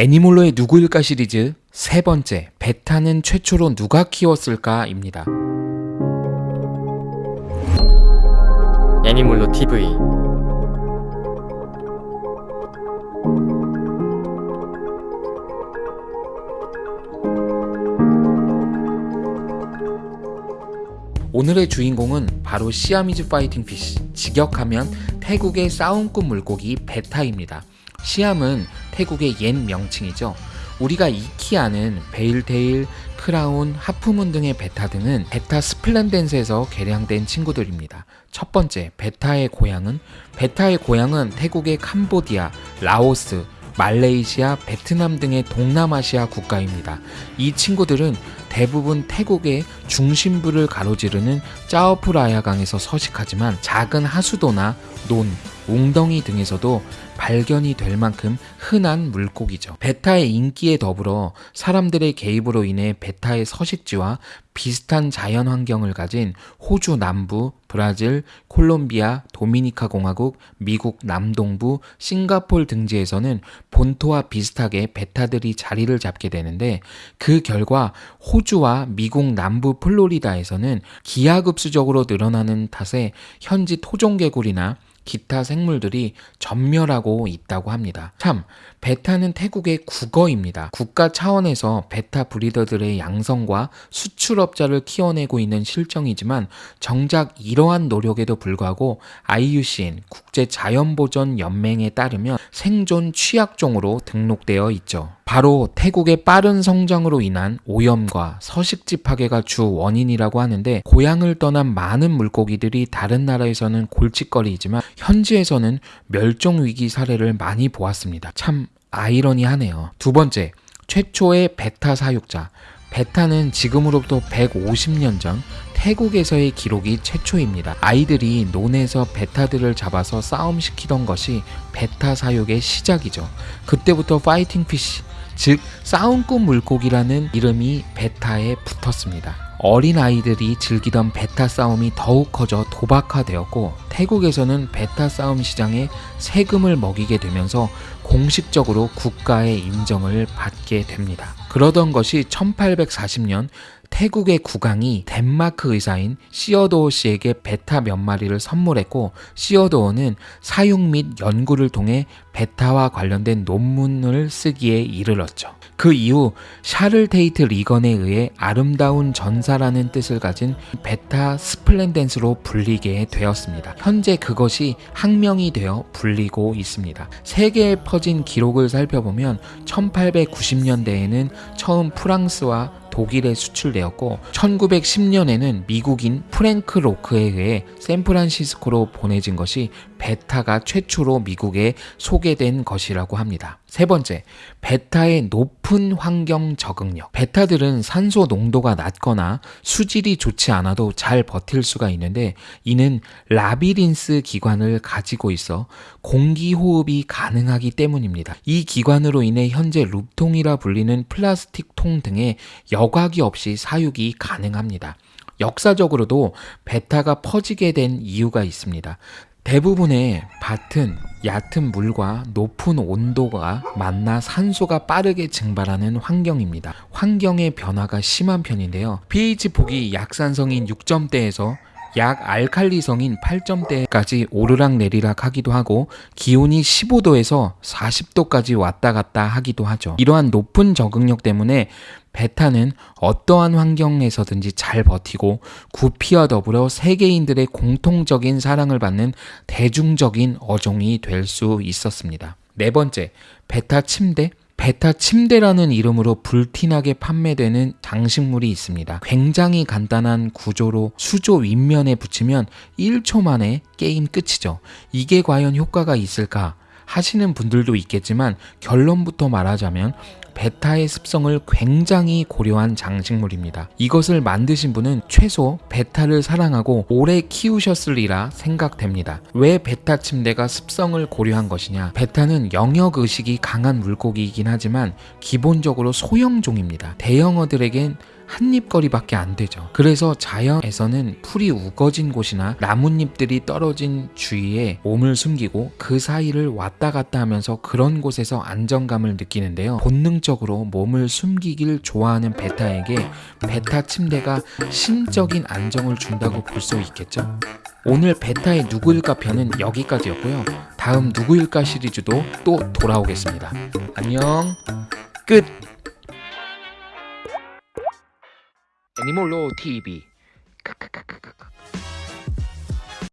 애니몰로의 누구일까 시리즈 세 번째 베타는 최초로 누가 키웠을까입니다. 애니몰로 TV 오늘의 주인공은 바로 시아미즈 파이팅 피쉬 직역하면 태국의 싸움꾼 물고기 베타입니다. 시암은 태국의 옛 명칭이죠. 우리가 익히 아는 veiltail, crown, halfmoon 등의 베타 등은 Betta splendens에서 개량된 친구들입니다. 첫 번째, 베타의 고향은 베타의 고향은 태국의 캄보디아, 라오스, 말레이시아, 베트남 등의 동남아시아 국가입니다. 이 친구들은 대부분 태국의 중심부를 가로지르는 짜오프라야 강에서 서식하지만 작은 하수도나 논, 웅덩이 등에서도 발견이 될 만큼 흔한 물고기죠. 베타의 인기에 더불어 사람들의 개입으로 인해 베타의 서식지와 비슷한 자연 환경을 가진 호주 남부, 브라질, 콜롬비아, 도미니카 공화국, 미국 남동부, 싱가폴 등지에서는 본토와 비슷하게 베타들이 자리를 잡게 되는데 그 결과 호주와 미국 남부 플로리다에서는 기하급수적으로 늘어나는 탓에 현지 토종개구리나 기타 생물들이 전멸하고 있다고 합니다. 참, 베타는 태국의 국어입니다. 국가 차원에서 베타 브리더들의 양성과 수출업자를 키워내고 있는 실정이지만 정작 이러한 노력에도 불구하고 IUCN 국제자연보전연맹에 따르면 생존 취약종으로 등록되어 있죠. 바로 태국의 빠른 성장으로 인한 오염과 서식지 파괴가 주 원인이라고 하는데 고향을 떠난 많은 물고기들이 다른 나라에서는 골칫거리이지만 현지에서는 멸종 위기 사례를 많이 보았습니다. 참 아이러니하네요. 두 번째, 최초의 베타 사육자. 베타는 지금으로부터 150년 전 태국에서의 기록이 최초입니다. 아이들이 논에서 베타들을 잡아서 싸움시키던 것이 베타 사육의 시작이죠. 그때부터 fighting fish, 즉 싸움꾼 물고기라는 이름이 베타에 붙었습니다. 어린 아이들이 즐기던 베타 싸움이 더욱 커져 도박화되었고 태국에서는 베타 싸움 시장에 세금을 먹이게 되면서 공식적으로 국가의 인정을 받게 됩니다. 그러던 것이 1840년 태국의 국왕이 덴마크 의사인 시어도어 씨에게 베타 몇 마리를 선물했고 시어도어는 사육 및 연구를 통해 베타와 관련된 논문을 쓰기에 이르렀죠. 그 이후 샤를 테이트 리건에 의해 아름다운 전사라는 뜻을 가진 Betta splendens로 불리게 되었습니다. 현재 그것이 학명이 되어 불리고 있습니다. 세계에 퍼진 기록을 살펴보면 1890년대에는 처음 프랑스와 독일에 수출되었고 1910년에는 미국인 프랭크 로크에 의해 샌프란시스코로 보내진 것이 베타가 최초로 미국에 소개된 것이라고 합니다. 세 번째, 베타의 높은 환경 적응력. 베타들은 산소 농도가 낮거나 수질이 좋지 않아도 잘 버틸 수가 있는데 이는 labyrinth 기관을 가지고 있어 공기 호흡이 가능하기 때문입니다. 이 기관으로 인해 현재 룹통이라 불리는 플라스틱 통 등의 여과기 없이 사육이 가능합니다. 역사적으로도 베타가 퍼지게 된 이유가 있습니다. 대부분의 밭은 얕은 물과 높은 온도가 만나 산소가 빠르게 증발하는 환경입니다. 환경의 변화가 심한 편인데요. pH 폭이 약산성인 6점대에서 약 알칼리성인 8점대까지 오르락 내리락 하기도 하고 기온이 15도에서 40도까지 왔다 갔다 하기도 하죠. 이러한 높은 적응력 때문에 베타는 어떠한 환경에서든지 잘 버티고 구피와 더불어 세계인들의 공통적인 사랑을 받는 대중적인 어종이 될 수 있었습니다. 네 번째, 베타 침대. 베타 침대라는 이름으로 불티나게 판매되는 장식물이 있습니다. 굉장히 간단한 구조로 수조 윗면에 붙이면 1초 만에 게임 끝이죠. 이게 과연 효과가 있을까? 하시는 분들도 있겠지만 결론부터 말하자면 베타의 습성을 굉장히 고려한 장식물입니다. 이것을 만드신 분은 최소 베타를 사랑하고 오래 키우셨으리라 생각됩니다. 왜 베타 침대가 습성을 고려한 것이냐? 베타는 영역 의식이 강한 물고기이긴 하지만 기본적으로 소형종입니다. 대형어들에겐 한 입 거리밖에 안 되죠. 그래서 자연에서는 풀이 우거진 곳이나 나뭇잎들이 떨어진 주위에 몸을 숨기고 그 사이를 왔다 갔다 하면서 그런 곳에서 안정감을 느끼는데요. 본능적으로 몸을 숨기길 좋아하는 베타에게 베타 침대가 심적인 안정을 준다고 볼 수 있겠죠. 오늘 베타의 누구일까 편은 여기까지였고요. 다음 누구일까 시리즈도 또 돌아오겠습니다. 안녕. 끝. 애니몰로 TV 크크크크크.